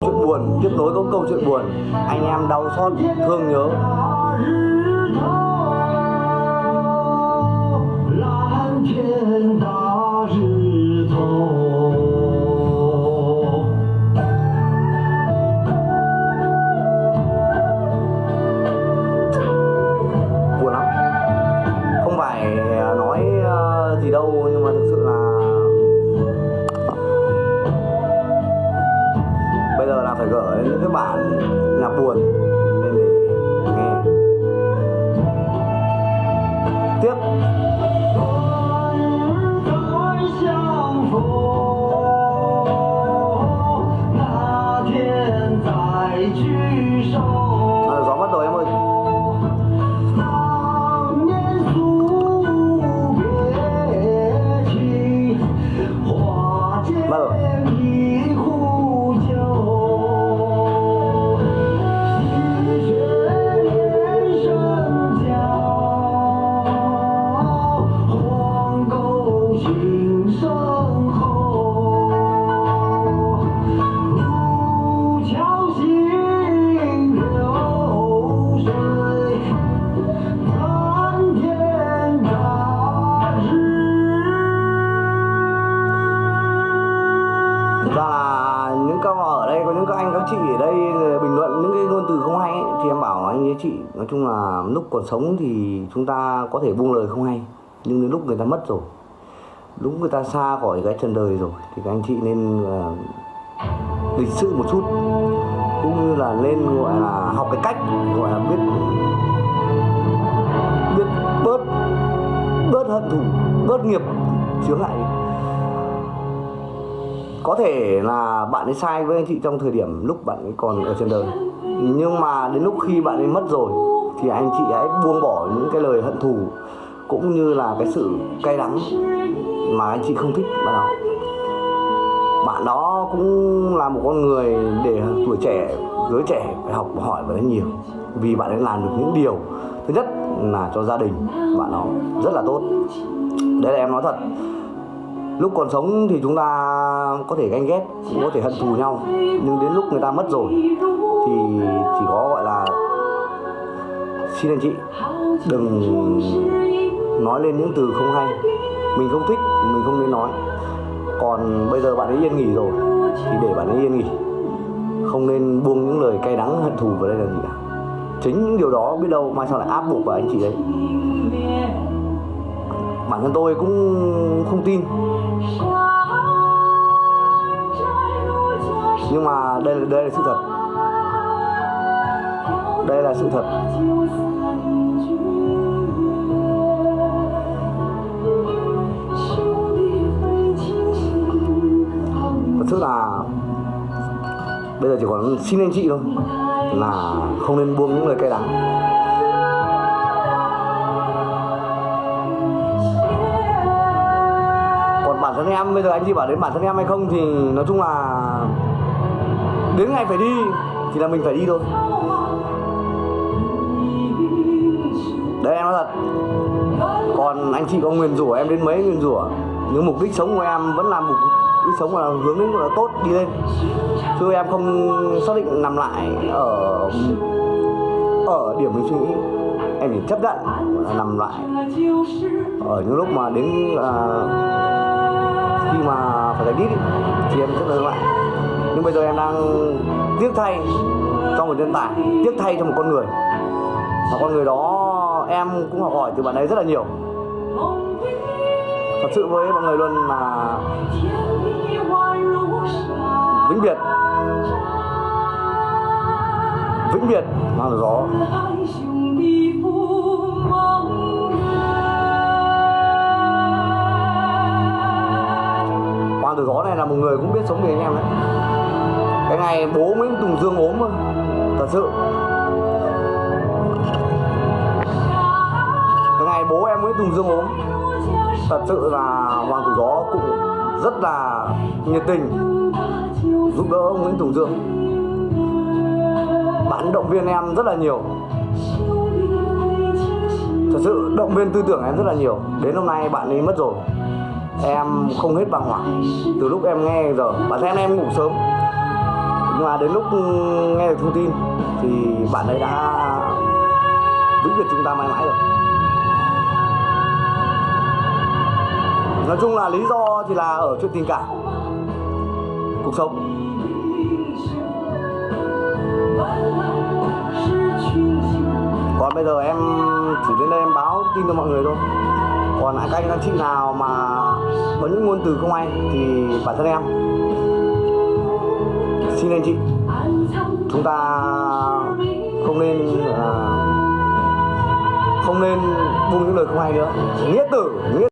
chuyện buồn tiếp nối có câu chuyện buồn. Anh em đau xót thương nhớ. Buồn với chị. Nói chung là lúc còn sống thì chúng ta có thể buông lời không hay nhưng đến lúc người ta mất rồi lúc người ta xa khỏi cái trần đời rồi thì các anh chị nên uh, lịch sự một chút cũng như là nên gọi là học cái cách gọi là biết biết bớt bớt hận thù bớt nghiệp chướng lại có thể là bạn ấy sai với anh chị trong thời điểm lúc bạn ấy còn ở trên đời nhưng mà đến lúc khi bạn ấy mất rồi, thì anh chị hãy buông bỏ những cái lời hận thù, cũng như là cái sự cay đắng mà anh chị không thích bạn đó. Bạn đó cũng là một con người để tuổi trẻ, giới trẻ phải học và hỏi nhiều, vì bạn ấy làm được những điều, thứ nhất là cho gia đình bạn đó rất là tốt. Đây là em nói thật, lúc còn sống thì chúng ta Vâng, có thể ganh ghét, cũng có thể hận thù nhau, nhưng đến lúc người ta mất rồi, thì chỉ có gọi là xin anh chị, đừng nói lên những từ không hay. Mình không thích, mình không nên nói. Còn bây giờ bạn ấy yên nghỉ rồi, thì để bạn ấy yên nghỉ. Không nên buông những lời cay đắng, hận thù vào đây là gì cả. Chính những điều đó biết đâu mai sau lại áp buộc vào anh chị đấy. Bản thân tôi cũng không tin. Nhưng mà đây là đây là sự thật. Đây là sự thật. Thật sự là bây giờ chỉ còn xin anh chị thôi, là không nên buông những lời cay đắng. Còn bản thân em, bây giờ anh chị bảo đến bản thân em hay không thì nói chung là đến ngày phải đi thì là mình phải đi thôi. Đấy em nói thật. Còn anh chị có nguyền rủa em đến mấy nguyền rủa? Nhưng mục đích sống của em vẫn là mục đích sống là hướng đến gọi là tốt đi lên. Chứ em không xác định nằm lại ở ở điểm mình suy nghĩ. Em chỉ chấp nhận là nằm lại ở những lúc mà đến uh, khi mà phải giải đít thì em chấp nhận lại nhưng bây giờ em đang tiếc thay cho một nhân tài, tiếc thay cho một con người. Và con người đó em cũng học hỏi từ bạn ấy rất là nhiều. Thật sự với mọi người luôn là vĩnh biệt. Vĩnh biệt, mang gió. Này là một người cũng biết sống vì anh em đấy. Cái ngày bố Nguyễn Tùng Dương ốm thôi, thật sự. Cái ngày bố em Nguyễn Tùng Dương ốm, thật sự là Hoàng tử gió cũng rất là nhiệt tình giúp đỡ ông Nguyễn Tùng Dương. Bạn động viên em rất là nhiều. Thật sự động viên tư tưởng em rất là nhiều. Đến hôm nay bạn ấy mất rồi em không hết bàng hoàng từ lúc em nghe giờ, bản thân em ngủ sớm. Nhưng mà đến lúc nghe được thông tin, thì bạn ấy đã vĩnh biệt chúng ta mãi mãi rồi. Nói chung là lý do thì là ở chuyện tình cảm, cuộc sống. Còn bây giờ em chỉ đến đây em báo tin cho mọi người thôi còn lại các anh các chị nào mà có những ngôn từ không hay thì bản thân em. Xin anh chị chúng ta không nên à, không nên buông những lời không hay nữa. Nghĩa tử nghĩa